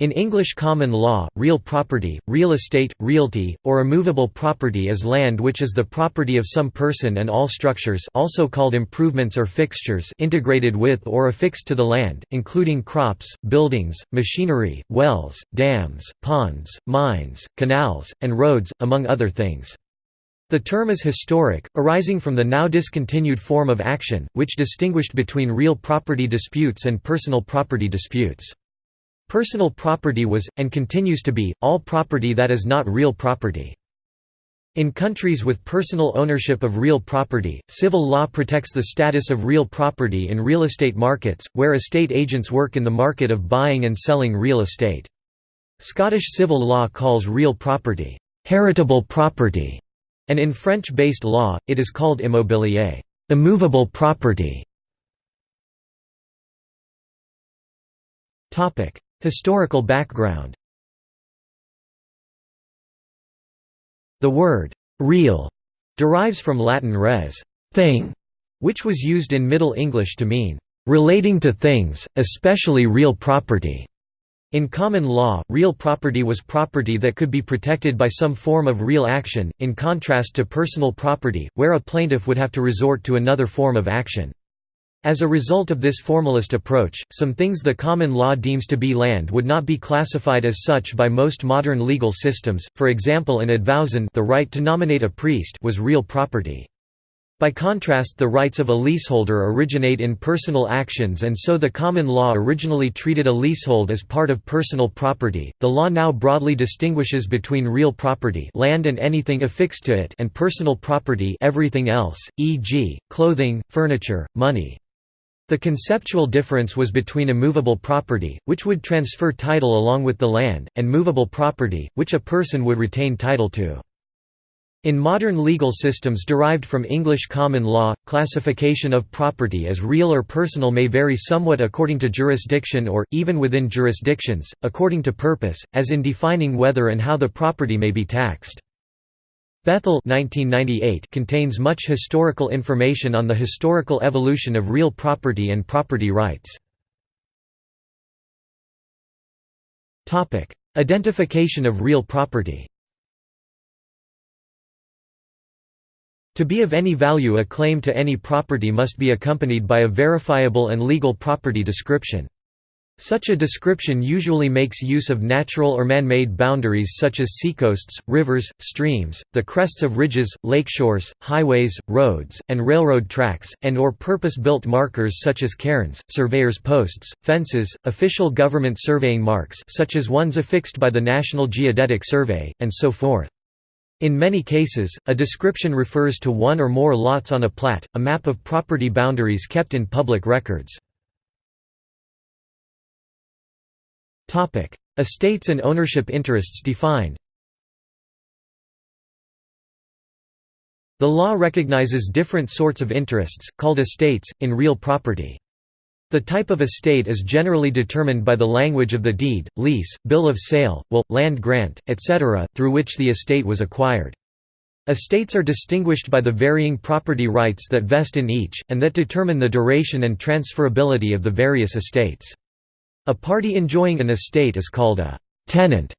In English common law, real property, real estate, realty, or immovable property is land which is the property of some person and all structures also called improvements or fixtures integrated with or affixed to the land, including crops, buildings, machinery, wells, dams, ponds, mines, canals, and roads, among other things. The term is historic, arising from the now discontinued form of action, which distinguished between real property disputes and personal property disputes. Personal property was, and continues to be, all property that is not real property. In countries with personal ownership of real property, civil law protects the status of real property in real estate markets, where estate agents work in the market of buying and selling real estate. Scottish civil law calls real property, heritable property, and in French-based law, it is called immobilier, immovable property. Historical background The word «real» derives from Latin res thing, which was used in Middle English to mean «relating to things, especially real property». In common law, real property was property that could be protected by some form of real action, in contrast to personal property, where a plaintiff would have to resort to another form of action. As a result of this formalist approach, some things the common law deems to be land would not be classified as such by most modern legal systems, for example in advowson the right to nominate a priest was real property. By contrast the rights of a leaseholder originate in personal actions and so the common law originally treated a leasehold as part of personal property. The law now broadly distinguishes between real property, land and anything affixed to it, and personal property, everything else, e.g., clothing, furniture, money. The conceptual difference was between a movable property, which would transfer title along with the land, and movable property, which a person would retain title to. In modern legal systems derived from English common law, classification of property as real or personal may vary somewhat according to jurisdiction or, even within jurisdictions, according to purpose, as in defining whether and how the property may be taxed. Bethell 1998 contains much historical information on the historical evolution of real property and property rights. Identification of real property To be of any value a claim to any property must be accompanied by a verifiable and legal property description. Such a description usually makes use of natural or man-made boundaries such as seacoasts, rivers, streams, the crests of ridges, lakeshores, highways, roads, and railroad tracks, and or purpose-built markers such as cairns, surveyors' posts, fences, official government surveying marks such as ones affixed by the National Geodetic Survey, and so forth. In many cases, a description refers to one or more lots on a plat, a map of property boundaries kept in public records. Estates and ownership interests defined The law recognizes different sorts of interests, called estates, in real property. The type of estate is generally determined by the language of the deed, lease, bill of sale, will, land grant, etc., through which the estate was acquired. Estates are distinguished by the varying property rights that vest in each, and that determine the duration and transferability of the various estates. A party enjoying an estate is called a tenant.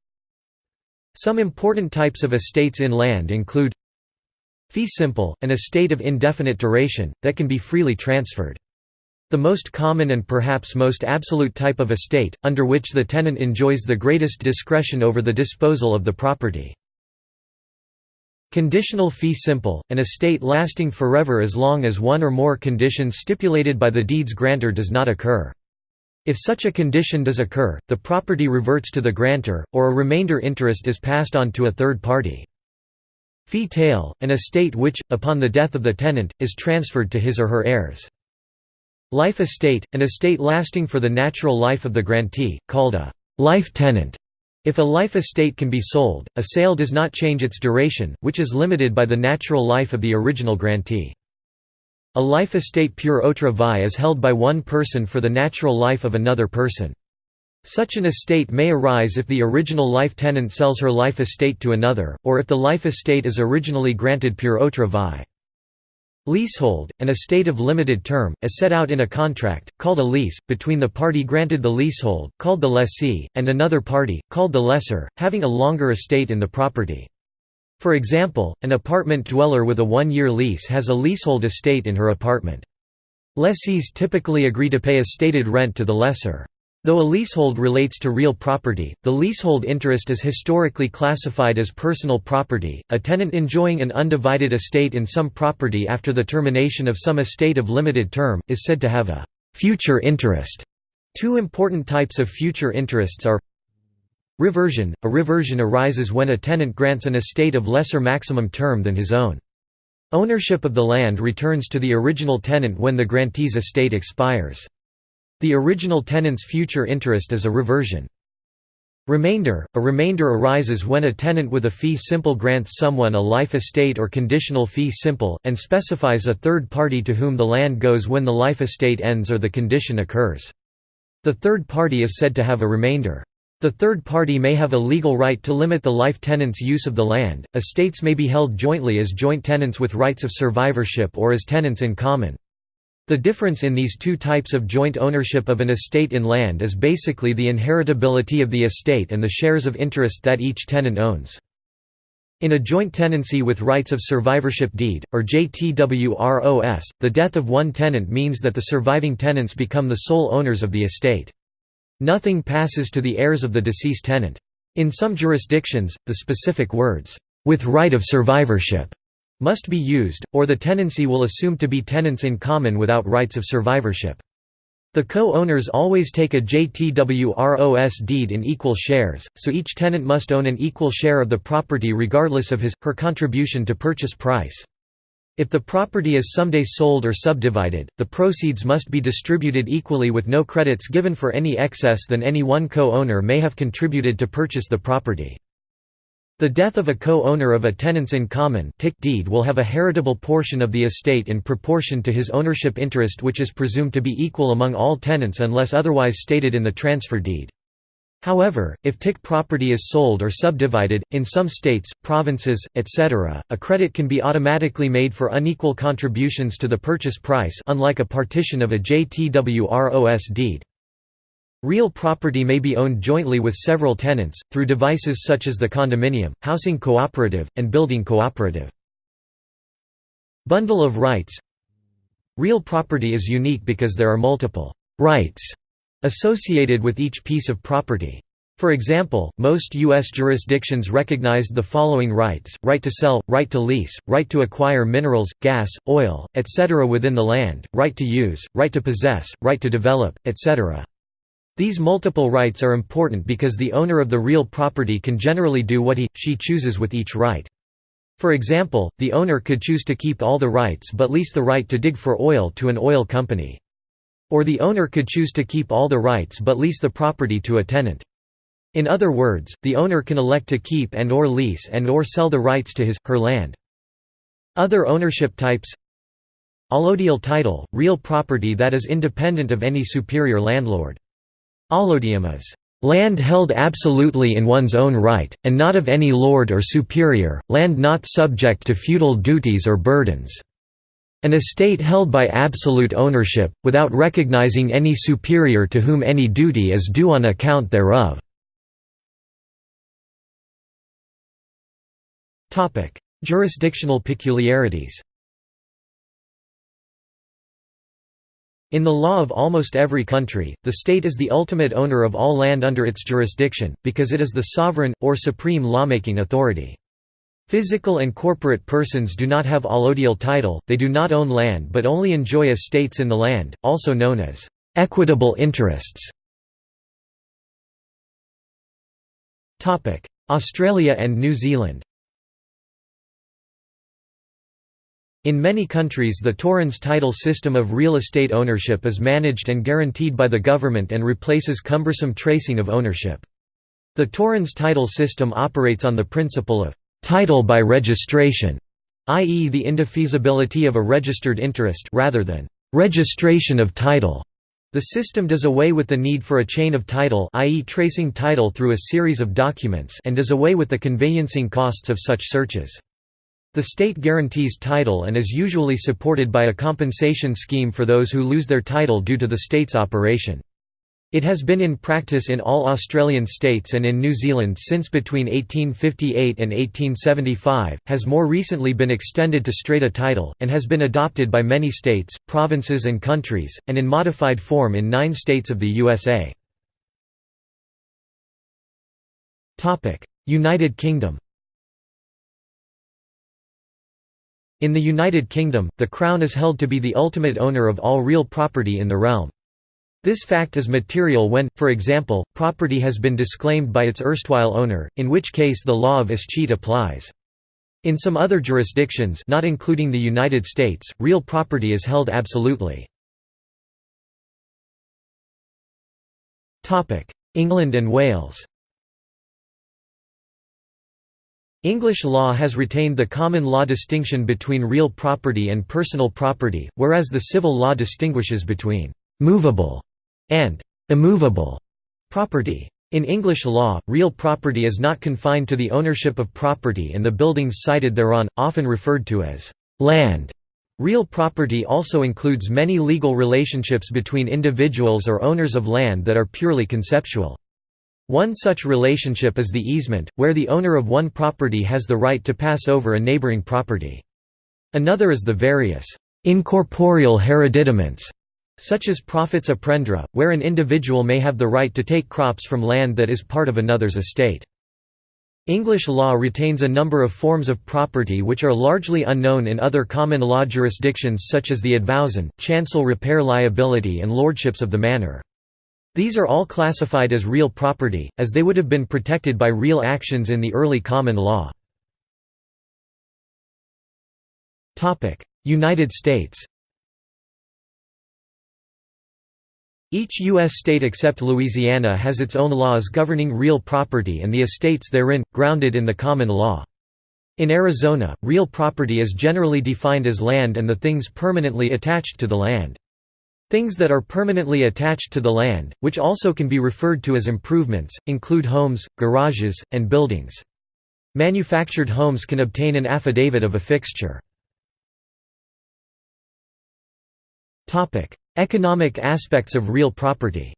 Some important types of estates in land include fee simple, an estate of indefinite duration, that can be freely transferred. The most common and perhaps most absolute type of estate, under which the tenant enjoys the greatest discretion over the disposal of the property. Conditional fee simple, an estate lasting forever as long as one or more conditions stipulated by the deed's grantor does not occur. If such a condition does occur, the property reverts to the grantor, or a remainder interest is passed on to a third party. Fee tail, an estate which, upon the death of the tenant, is transferred to his or her heirs. Life estate, an estate lasting for the natural life of the grantee, called a life tenant. If a life estate can be sold, a sale does not change its duration, which is limited by the natural life of the original grantee. A life estate pur autre vie is held by one person for the natural life of another person. Such an estate may arise if the original life tenant sells her life estate to another, or if the life estate is originally granted pur autre vie. Leasehold, an estate of limited term, as set out in a contract, called a lease, between the party granted the leasehold, called the lessee, and another party, called the lessor, having a longer estate in the property. For example, an apartment dweller with a one-year lease has a leasehold estate in her apartment. Lessees typically agree to pay a stated rent to the lessor. Though a leasehold relates to real property, the leasehold interest is historically classified as personal property. A tenant enjoying an undivided estate in some property after the termination of some estate of limited term is said to have a future interest. Two important types of future interests are reversion. A reversion arises when a tenant grants an estate of lesser maximum term than his own. Ownership of the land returns to the original tenant when the grantee's estate expires. The original tenant's future interest is a reversion. Remainder – A remainder arises when a tenant with a fee simple grants someone a life estate or conditional fee simple, and specifies a third party to whom the land goes when the life estate ends or the condition occurs. The third party is said to have a remainder. The third party may have a legal right to limit the life tenant's use of the land. Estates may be held jointly as joint tenants with rights of survivorship or as tenants in common. The difference in these two types of joint ownership of an estate in land is basically the inheritability of the estate and the shares of interest that each tenant owns. In a joint tenancy with rights of survivorship deed, or JTWROS, the death of one tenant means that the surviving tenants become the sole owners of the estate. Nothing passes to the heirs of the deceased tenant. In some jurisdictions, the specific words, "...with right of survivorship", must be used, or the tenancy will assume to be tenants in common without rights of survivorship. The co-owners always take a JTWROS deed in equal shares, so each tenant must own an equal share of the property regardless of his, her contribution to purchase price. If the property is someday sold or subdivided, the proceeds must be distributed equally with no credits given for any excess than any one co-owner may have contributed to purchase the property. The death of a co-owner of a tenants in common tick deed will have a heritable portion of the estate in proportion to his ownership interest which is presumed to be equal among all tenants unless otherwise stated in the transfer deed. However, if TIC property is sold or subdivided, in some states, provinces, etc., a credit can be automatically made for unequal contributions to the purchase price unlike a partition of a JTWROS deed. Real property may be owned jointly with several tenants, through devices such as the condominium, housing cooperative, and building cooperative. Bundle of rights Real property is unique because there are multiple «rights» associated with each piece of property. For example, most U.S. jurisdictions recognized the following rights, right to sell, right to lease, right to acquire minerals, gas, oil, etc. within the land, right to use, right to possess, right to develop, etc. These multiple rights are important because the owner of the real property can generally do what he, she chooses with each right. For example, the owner could choose to keep all the rights but lease the right to dig for oil to an oil company. Or the owner could choose to keep all the rights but lease the property to a tenant. In other words, the owner can elect to keep and or lease and or sell the rights to his, her land. Other ownership types Allodial title, real property that is independent of any superior landlord. Allodium is land held absolutely in one's own right, and not of any lord or superior, land not subject to feudal duties or burdens. An estate held by absolute ownership, without recognizing any superior to whom any duty is due on account thereof. Jurisdictional peculiarities In the law of almost every country, the state is the ultimate owner of all land under its jurisdiction, because it is the sovereign, or supreme lawmaking authority. Physical and corporate persons do not have allodial title, they do not own land but only enjoy estates in the land, also known as equitable interests. Australia and New Zealand In many countries the Torrens title system of real estate ownership is managed and guaranteed by the government and replaces cumbersome tracing of ownership. The Torrens title system operates on the principle of «title by registration», i.e. the indefeasibility of a registered interest rather than «registration of title». The system does away with the need for a chain of title i.e. tracing title through a series of documents and does away with the conveyancing costs of such searches. The state guarantees title and is usually supported by a compensation scheme for those who lose their title due to the state's operation. It has been in practice in all Australian states and in New Zealand since between 1858 and 1875, has more recently been extended to strata title, and has been adopted by many states, provinces and countries, and in modified form in nine states of the USA. United Kingdom In the United Kingdom, the Crown is held to be the ultimate owner of all real property in the realm. This fact is material when, for example, property has been disclaimed by its erstwhile owner, in which case the law of escheat applies. In some other jurisdictions not including the United States, real property is held absolutely. England and Wales English law has retained the common law distinction between real property and personal property, whereas the civil law distinguishes between «movable» and «immovable» property. In English law, real property is not confined to the ownership of property and the buildings sited thereon, often referred to as «land». Real property also includes many legal relationships between individuals or owners of land that are purely conceptual. One such relationship is the easement, where the owner of one property has the right to pass over a neighboring property. Another is the various incorporeal hereditament, such as profits a prendre, where an individual may have the right to take crops from land that is part of another's estate. English law retains a number of forms of property which are largely unknown in other common law jurisdictions such as the advowson, chancel repair liability and lordships of the manor. These are all classified as real property, as they would have been protected by real actions in the early common law. United States Each U.S. state except Louisiana has its own laws governing real property and the estates therein, grounded in the common law. In Arizona, real property is generally defined as land and the things permanently attached to the land. Things that are permanently attached to the land, which also can be referred to as improvements, include homes, garages, and buildings. Manufactured homes can obtain an affidavit of a fixture. Economic aspects of real property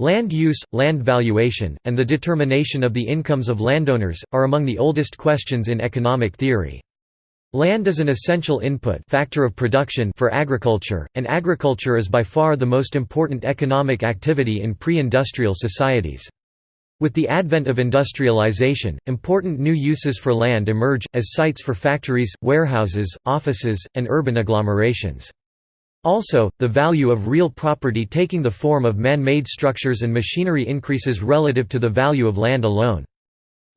Land use, land valuation, and the determination of the incomes of landowners, are among the oldest questions in economic theory. Land is an essential input factor of production for agriculture, and agriculture is by far the most important economic activity in pre-industrial societies. With the advent of industrialization, important new uses for land emerge, as sites for factories, warehouses, offices, and urban agglomerations. Also, the value of real property taking the form of man-made structures and machinery increases relative to the value of land alone.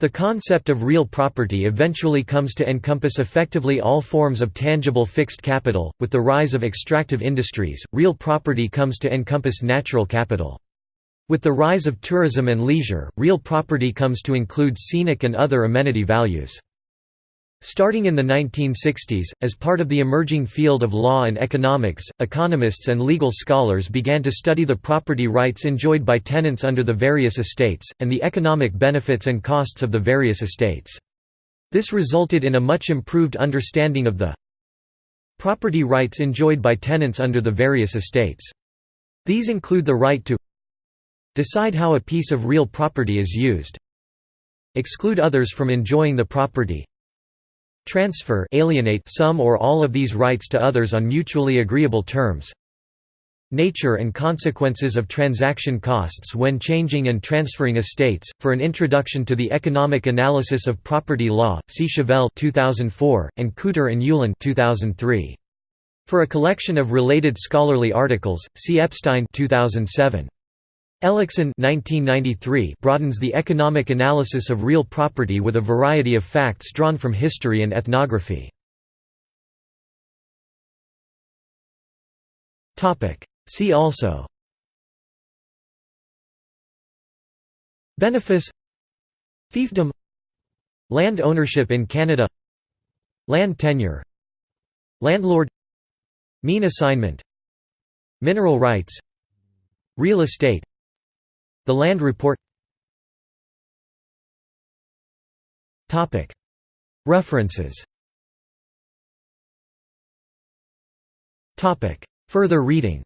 The concept of real property eventually comes to encompass effectively all forms of tangible fixed capital. With the rise of extractive industries, real property comes to encompass natural capital. With the rise of tourism and leisure, real property comes to include scenic and other amenity values. Starting in the 1960s, as part of the emerging field of law and economics, economists and legal scholars began to study the property rights enjoyed by tenants under the various estates, and the economic benefits and costs of the various estates. This resulted in a much improved understanding of the property rights enjoyed by tenants under the various estates. These include the right to decide how a piece of real property is used. Exclude others from enjoying the property. Transfer alienate some or all of these rights to others on mutually agreeable terms. Nature and consequences of transaction costs when changing and transferring estates. For an introduction to the economic analysis of property law see Shavell 2004 and Cooter and Ulen 2003 for a collection of related scholarly articles see Epstein 2007 Ellickson broadens the economic analysis of real property with a variety of facts drawn from history and ethnography. See also Benefice Fiefdom Land ownership in Canada Land tenure Landlord Mesne assignment Mineral rights Real estate the Land Report. References. Further reading